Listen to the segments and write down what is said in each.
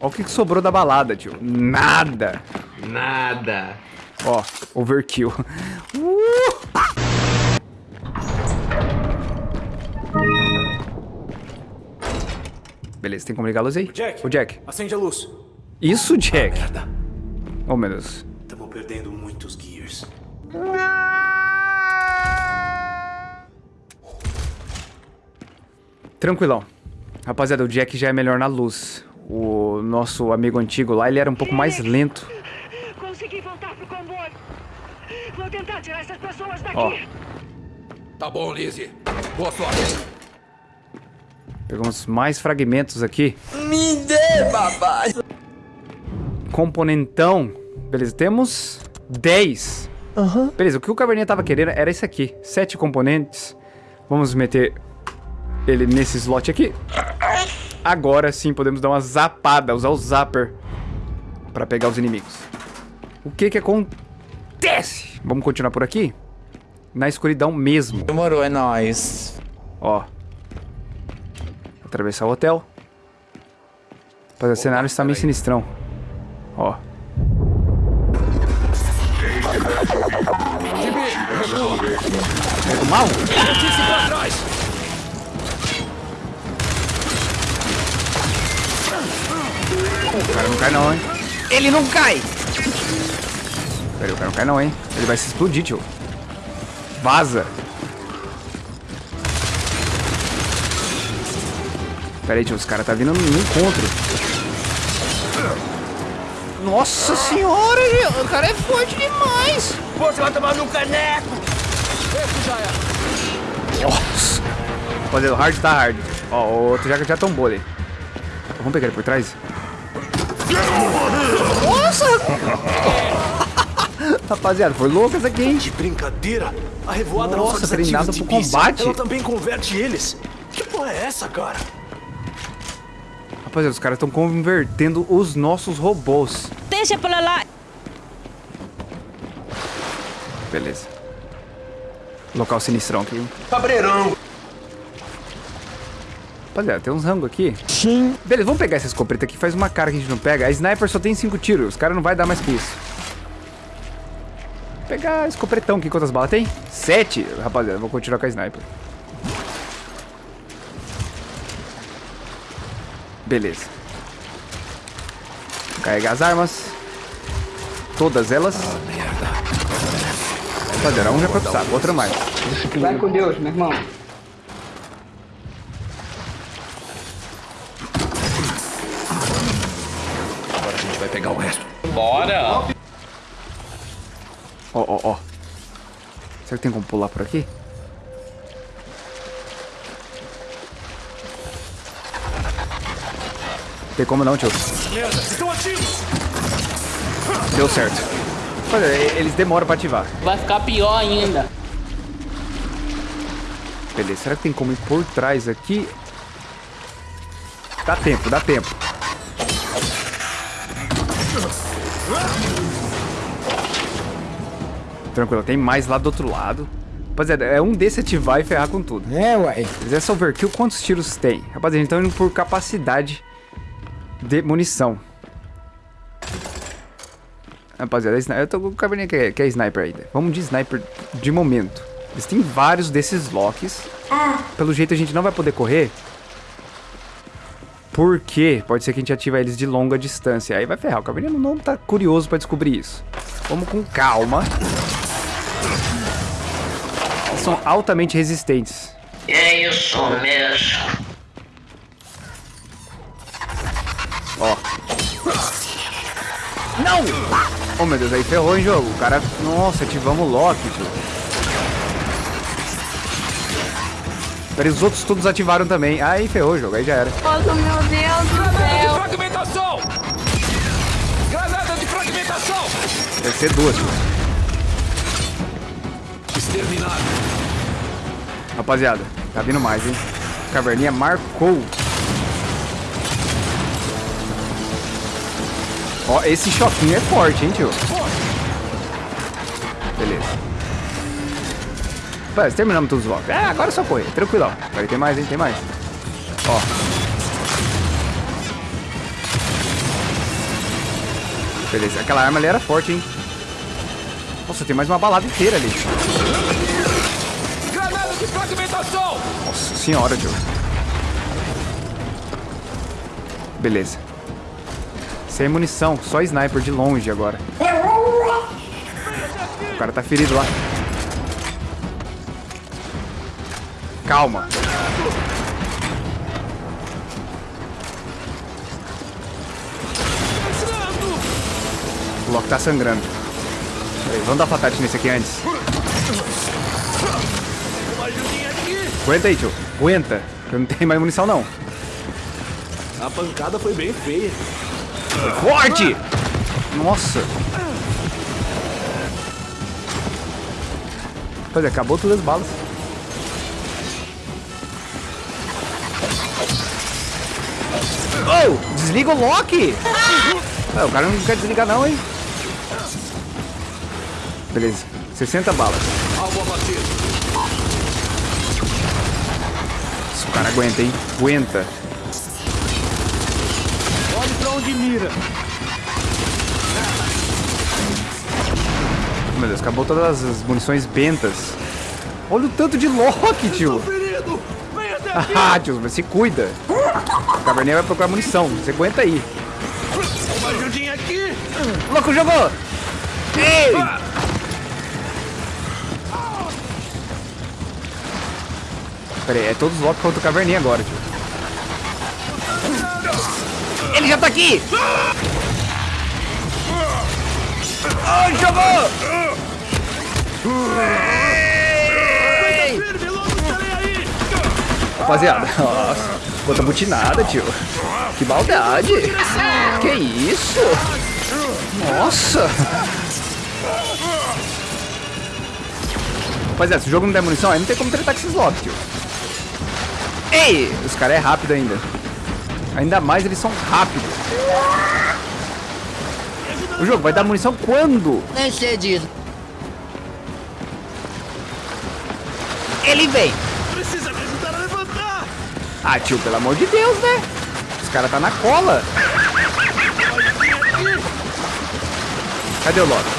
Olha o que, que sobrou da balada, tio. Nada. Nada. Ó, overkill. Uh! Beleza, tem como ligar a luz aí? Jack. O Jack. Acende a luz. Isso, Jack. Merda. Oh, meu Deus. Estamos perdendo muitos gears. Tranquilão. Rapaziada, o Jack já é melhor na luz. O nosso amigo antigo lá, ele era um pouco mais lento. Consegui voltar pro comboio. Vou tentar tirar essas pessoas daqui. Ó. Tá bom, Lizzie. Boa sorte. Pegamos mais fragmentos aqui. Me dê, papai. Componentão. Beleza, temos 10. Aham. Beleza, o que o Caverninha tava querendo era isso aqui. Sete componentes. Vamos meter ele nesse slot aqui. Agora sim podemos dar uma zapada, usar o zapper pra pegar os inimigos. O que que acontece? Vamos continuar por aqui? Na escuridão mesmo. Demorou, é nóis. Ó. Atravessar o hotel. Rapaz, o cenário está meio sinistrão. Ó. É do mal? Notícia pra trás. O cara não cai não, hein? Ele não cai! Pera aí, o cara não cai não, hein? Ele vai se explodir, tio. Vaza. Pera aí, tio. Os caras tá vindo no encontro. Nossa senhora, o cara é forte demais. Você vai tomar no caneco. Esse já é. Nossa. Rapaziada, o hard tá hard. Ó, o outro já, já tombou ali. Vamos pegar ele por trás? Nossa! Rapaziada, foi louco essa aqui, hein? De brincadeira? A revoada Nossa, não desativa treinado os pro combate. Ela também converte eles. Que porra é essa, cara? Rapaziada, os caras estão convertendo os nossos robôs. Deixa pra lá. Beleza. Local sinistrão aqui. hein? Cabreirão. Rapaziada, tem uns rango aqui. Sim. Beleza, vamos pegar essa escopeta aqui. Faz uma cara que a gente não pega. A sniper só tem 5 tiros. Os caras não vai dar mais que isso. Vou pegar a escopetão aqui. Quantas balas tem? 7. Rapaziada, vou continuar com a sniper. Beleza. Vou carregar as armas. Todas elas. Rapaziada, um já foi pro saco, outra mais. Vai com Deus, meu irmão. Ó, ó, ó. Será que tem como pular por aqui? Tem como não, tio. Merda, estão ativos. Deu certo. Olha, eles demoram pra ativar. Vai ficar pior ainda. Beleza, será que tem como ir por trás aqui? Dá tempo, dá tempo. Tranquilo, tem mais lá do outro lado. Rapaziada, é um desse ativar e ferrar com tudo. É, uai. Mas essa overkill, quantos tiros tem? Rapaziada, então indo por capacidade de munição. Rapaziada, a sni- eu tô com o cabernet que é, que é sniper ainda. Vamos de sniper de momento. Eles têm vários desses locks. Pelo jeito a gente não vai poder correr. Porque pode ser que a gente ativa eles de longa distância. Aí vai ferrar. O cabernet não tá curioso pra descobrir isso. Vamos com calma. São altamente resistentes. É isso mesmo. Ó. Não! Oh, meu Deus, aí ferrou, hein, jogo. O cara... Nossa, ativamos o lock, tio. Peraí, os outros todos ativaram também. Aí ferrou o jogo, aí já era. Nossa, meu Deus do Granada de céu. fragmentação! Granada de fragmentação! Deve ser duas, tio. Exterminado. Rapaziada, tá vindo mais, hein? Caverninha marcou. Ó, esse choquinho é forte, hein, tio? Beleza. Rapaz, terminamos todos os blocos. É, agora é só correr. Tranquilão. Agora tem mais, hein? Tem mais. Ó. Beleza, aquela arma ali era forte, hein? Nossa, tem mais uma balada inteira ali. Granada de fragmentação! Nossa senhora, Joe. Beleza. Sem munição, só sniper de longe agora. O cara tá ferido lá. Calma. O Loki tá sangrando. Peraí, vamos dar fatality nesse aqui antes. Aguenta aí, tio. Aguenta. Eu não tenho mais munição, não. A pancada foi bem feia. Forte! Nossa. Pois é, acabou todas as balas. Oh! Desliga o Loki! Ah, o cara não quer desligar não, hein? Beleza. 60 balas. Alvo abatido. Esse cara aguenta, hein? Aguenta. Olhe pra onde mira. Meu Deus, acabou todas as munições bentas. Olha o tanto de Loki, tio. Ah, tio, mas se cuida. O Cabernet vai procurar munição. Você aguenta aí. Uma ajudinha aqui! O louco jogou! Ei! Pera aí, é todos os Loki contra o Caverninha agora, tio. Ele já tá aqui! Oh, jogou! Ei! Rapaziada, nossa, puta butinada, tio. Que maldade! Que isso? Nossa! Rapaziada, se o jogo não der munição, aí não tem como tretar com esses Loki, tio. Ei! Os caras é rápido ainda. Ainda mais eles são rápidos. O jogo vai dar munição quando? Nem sei disso. Ele vem! Precisa me ajudar a levantar! Ah, tio, pelo amor de Deus, né? Os caras tá na cola. Cadê o Loki?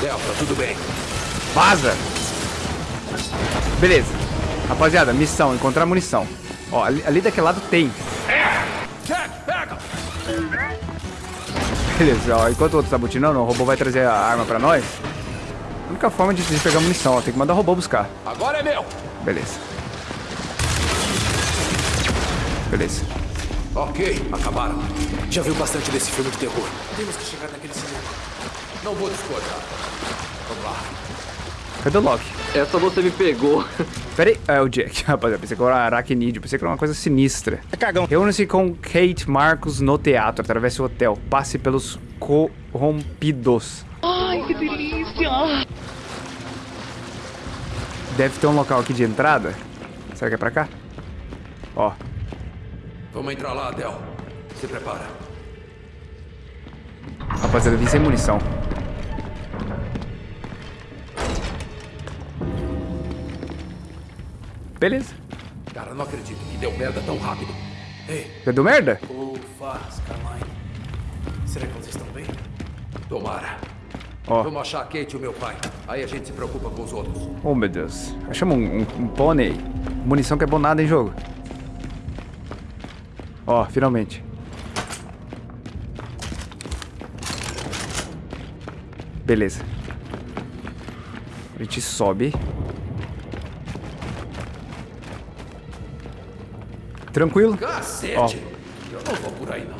Delta, tudo bem. Vaza! Beleza. Rapaziada, missão, encontrar munição. Ó, ali, ali daquele lado tem. Beleza, ó, enquanto o outro tá butinando, o robô vai trazer a arma pra nós. A única forma de, de pegar munição, ó, tem que mandar o robô buscar. Agora é meu! Beleza. Beleza. Ok, acabaram. Já viu bastante desse filme de terror. Temos que chegar naquele cinema. Não vou discordar. Vamos lá. Cadê o Loki? Essa você me pegou. Pera aí. É o Jack, rapaziada. Pensei que era um aracnídeo. Pensei que era uma coisa sinistra. É cagão. Reúne-se com Kate Marcos no teatro. Atravesse o hotel. Passe pelos corrompidos. Ai, que delícia! Deve ter um local aqui de entrada. Será que é pra cá? Ó. Vamos entrar lá, Del. Se prepara. Rapaziada, vim sem munição. Beleza. Cara, não acredito que deu merda tão rápido. Ei, deu merda? ufa, Skyline. Será que vocês estão bem? Tomara. Ó. Vamos achar a Kate e o meu pai. Aí a gente se preocupa com os outros. Oh, meu Deus. Achamos um, um, um pônei. Munição que é bom nada em jogo. Ó, finalmente. Beleza. A gente sobe. Tranquilo? Cacete! Eu não vou por aí, não.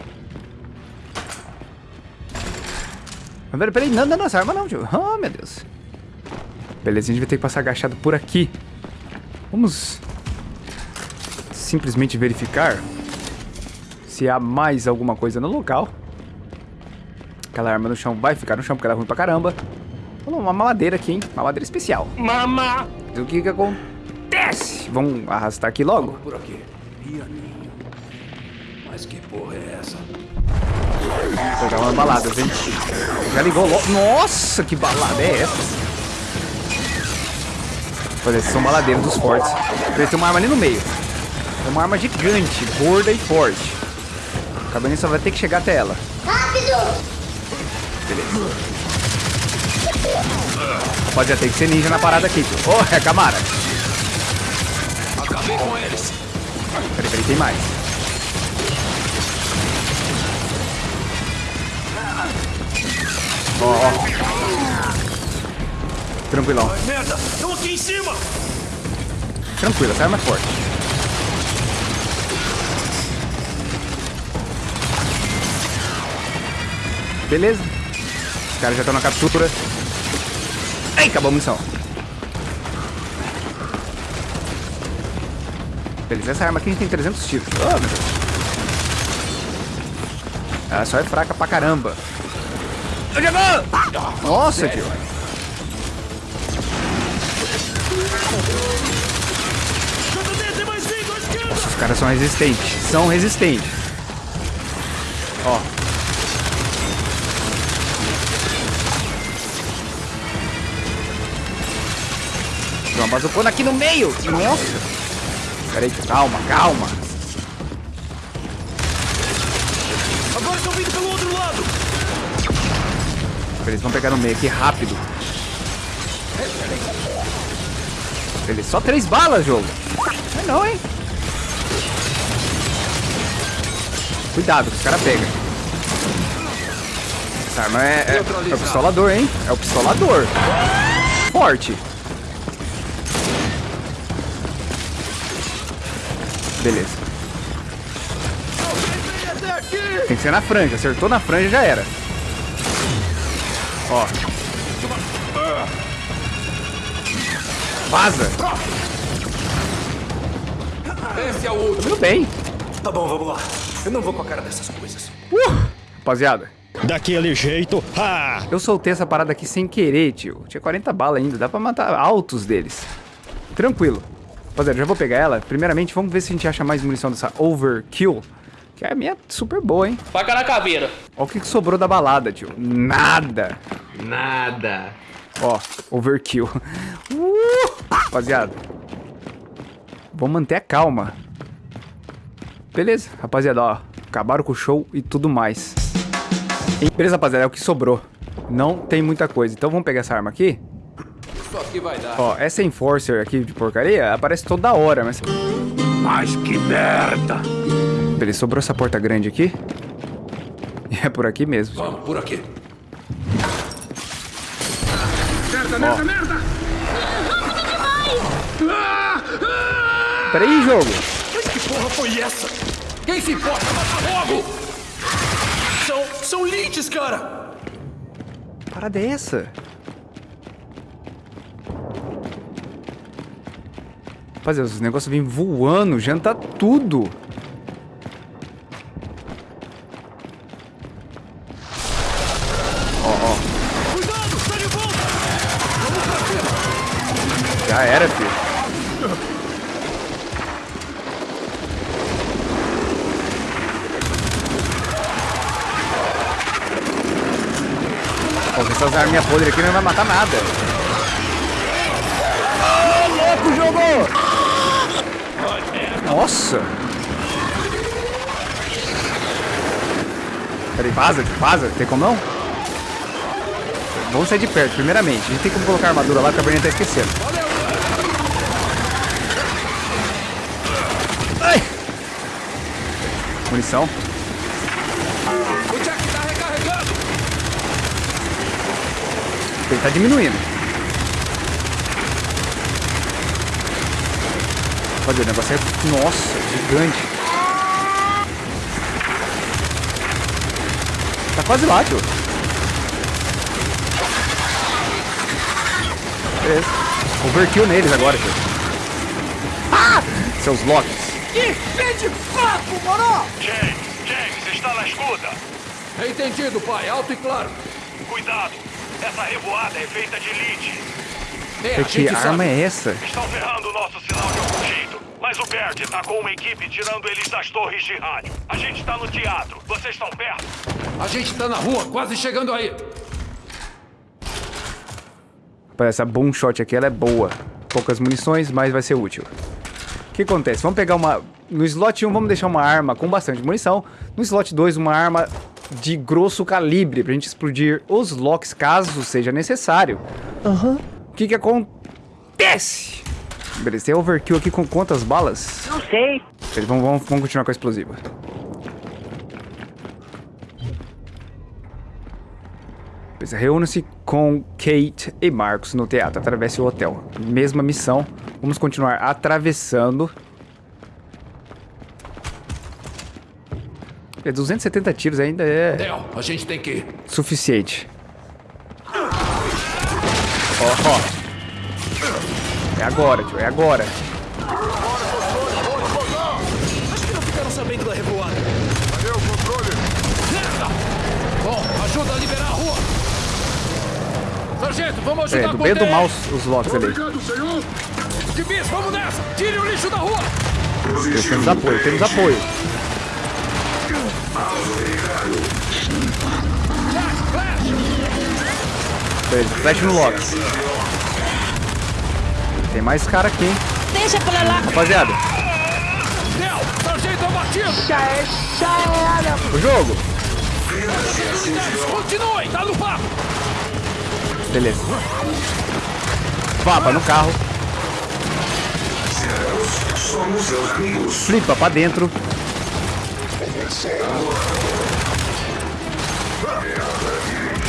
Mas peraí, peraí, não, não, essa arma não, tio. Oh, meu Deus. Beleza, a gente vai ter que passar agachado por aqui. Vamos simplesmente verificar se há mais alguma coisa no local. Aquela arma no chão vai ficar no chão porque ela é ruim pra caramba. Vamos uma mamadeira aqui, hein? Mamadeira especial. Mama! O que que acontece? Vamos arrastar aqui logo? Por aqui. Pianinho. Mas que porra é essa? Vou pegar umas baladas, hein? Já ligou logo. Nossa, que balada é essa? Olha, esses são baladeiros dos fortes. Eles têm uma arma ali no meio. É uma arma gigante, gorda e forte. O Cabernet só vai ter que chegar até ela. Rápido! Beleza. Rapaziada, tem que ser ninja na parada aqui, tio. Ô, é Camara. Acabei com eles. Peraí, peraí, tem mais. Ó, ó. Tranquilão. Merda, estão aqui em cima. Tranquilo, essa arma é forte. Beleza. Os caras já estão na captura. Ai, acabou a munição. Beleza, essa arma aqui tem 300 tiros. Oh, meu Deus. Ela só é fraca pra caramba. Nossa, tio. Esquerda. Os caras são resistentes. São resistentes. Ó. Uma bazucona aqui no meio. Nossa. Peraí, calma, calma. Agora estão vindo pelo outro lado. Eles vão pegar no meio aqui rápido. Beleza, só três balas, jogo. Não é não, hein? Cuidado, que os caras pegam. Essa arma é, é, é o pistolador, hein? É o pistolador. Forte. Beleza. Tem que ser na franja. Acertou na franja, já era. Ó. Vaza. Esse é o último. Tudo bem. Tá bom, vamos lá. Eu não vou com a cara dessas coisas. Uh, rapaziada, Daquele jeito. Ah! eu soltei essa parada aqui sem querer, tio. Tinha 40 balas ainda, dá pra matar altos deles. Tranquilo. Rapaziada, já vou pegar ela. Primeiramente, vamos ver se a gente acha mais munição dessa Overkill. Que é a minha super boa, hein? Faca na caveira. Olha o que, que sobrou da balada, tio. Nada. Nada. Ó, Overkill. Uh, rapaziada. Vamos manter a calma. Beleza, rapaziada, ó. Acabaram com o show e tudo mais. E- Beleza, rapaziada, é o que sobrou. Não tem muita coisa. Então vamos pegar essa arma aqui. Isso aqui vai dar. Ó, essa Enforcer aqui de porcaria aparece toda hora, mas... Mas que merda. Beleza, sobrou essa porta grande aqui. E é por aqui mesmo. Vamos, por aqui. Peraí, jogo. Mas que porra foi essa? Quem se importa? Mata logo! São, são leads, cara! Parada é Rapaziada, os negócios vêm voando, janta tudo. Ó, ó. Cuidado, tá de volta! Vamos pra! Já era, filho. Essas arminhas podres aqui não vai matar nada. Ô, louco, jogou! Nossa! Peraí, vaza, vaza. Tem como não? Vamos sair de perto, primeiramente. A gente tem como colocar armadura lá, a Bernie tá esquecendo. Ai! Munição. Ele tá diminuindo. Olha, o negócio é... Nossa, gigante. Tá quase lá, tio. Beleza. Overkill neles agora, tio. Ah! Seus locks. James, James, está na escuta. Entendido, pai. Alto e claro. Cuidado. Essa revoada é feita de lead. É, a Que arma sabe. é essa? Estão ferrando o nosso sinal de jeito. Mas o Bert tá com uma equipe tirando eles das torres de rádio. A gente tá no teatro. Vocês estão perto? A gente tá na rua, quase chegando aí. Rapaz, essa boom shot aqui, ela é boa. Poucas munições, mas vai ser útil. O que acontece? Vamos pegar uma... No slot 1, vamos deixar uma arma com bastante munição. No slot 2, uma arma de grosso calibre pra gente explodir os locks caso seja necessário. Aham. O que que acontece? Beleza, tem overkill aqui com quantas balas? Não sei. Beleza, vamos, vamos, vamos continuar com a explosiva. Beleza, reúna-se com Kate e Marcos no teatro. Atravesse o hotel. Mesma missão. Vamos continuar atravessando. É 270 tiros ainda é Del, a gente tem que ir. suficiente. Ó, ó. É agora, tio, é agora. Acho que não ficaram sabendo da revoada. Cadê o controle? Merda! Bom, ajuda a liberar a rua. Sargento, vamos ajudar É, a do bem do mal os, locks ali. Gibis, vamos nessa! Tire o lixo da rua! Temos apoio, temos apoio. Beleza, flash no lock. Tem mais cara aqui, hein? Deixa pra lá. Rapaziada, Del, sargento abatido! o jogo. Continue, tá no papo! Beleza. Vapa no carro. Flipa pra dentro.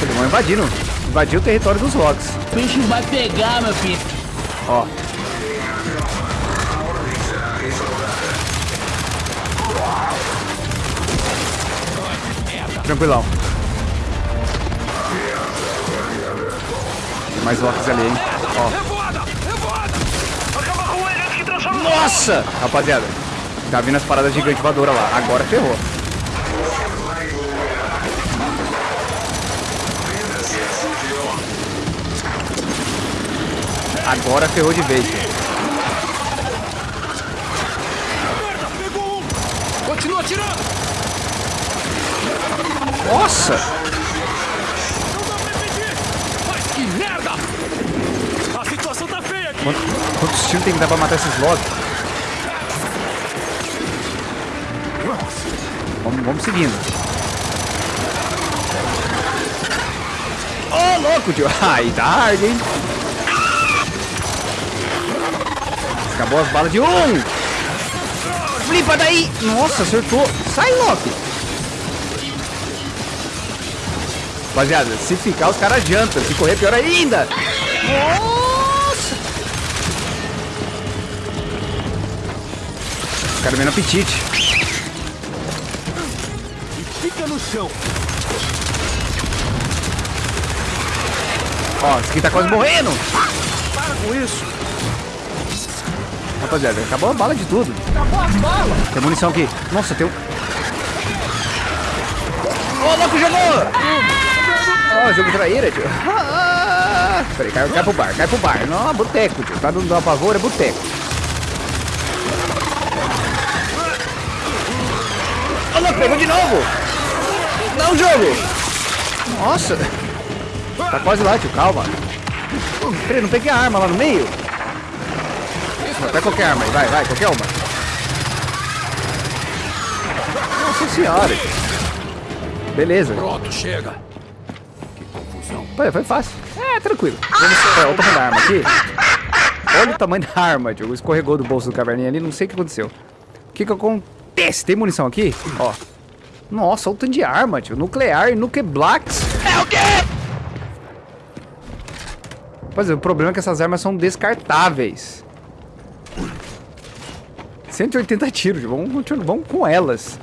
Eles vão invadindo. Invadir o território dos locks. O bicho vai pegar, meu filho. Ó. Tranquilão. Tem mais locks ali, hein? Ó. Nossa! Rapaziada, tá vindo as paradas gigantes voadoras lá. Agora ferrou. Agora ferrou de vez. Pegou um! Continua atirando! Nossa! Não dá pra impedir! Mas que merda! A situação tá feia aqui! Quantos, quantos tiros tem que dar pra matar esses lobbies? Vamos, vamos seguindo. Ô, louco, tio. Aí tá hard, hein? Acabou as balas de um. Flipa daí. Nossa, acertou. Sai, Loki. Rapaziada, se ficar, os caras adiantam. Se correr, pior ainda. Nossa. Os caras vendo apetite. Fica no chão! Ó, esse aqui tá quase morrendo. Para com isso! Rapaziada, acabou a bala de tudo. Acabou as balas! Tem munição aqui. Nossa, tem um... Ô, louco, jogou! Ó, jogo traíra, tio. Ah, Peraí, cai, cai pro bar, cai pro bar. Não, boteco, tio. Tá dando uma pavor, é boteco. Ô, louco, pegou de novo! Não, jogo! Nossa! Tá quase lá, tio, calma. Peraí, não peguei a arma lá no meio? Pega qualquer arma aí, vai, vai, qualquer uma. Nossa senhora. Beleza. Pronto, chega! Olha, foi fácil. É, tranquilo. Vamos, é, olha o tamanho da arma aqui. Olha o tamanho da arma, tio. Escorregou do bolso do caverninha ali, não sei o que aconteceu. O que que acontece? Tem munição aqui? Ó. Nossa, olha o tanto de arma, tio. Nuclear e Nukeblacks. É o quê? Pois é, o problema é que essas armas são descartáveis. 180 tiros, vamos, continuar- vamos com elas.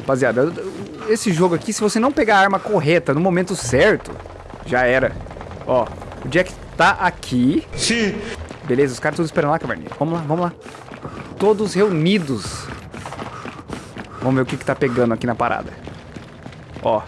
Rapaziada, esse jogo aqui, se você não pegar a arma correta no momento certo, já era. Ó, o Jack tá aqui. Sim. Beleza, os caras todos esperando lá, caverninha. Vamos lá, vamos lá. Todos reunidos. Vamos ver o que que tá pegando aqui na parada. Ó,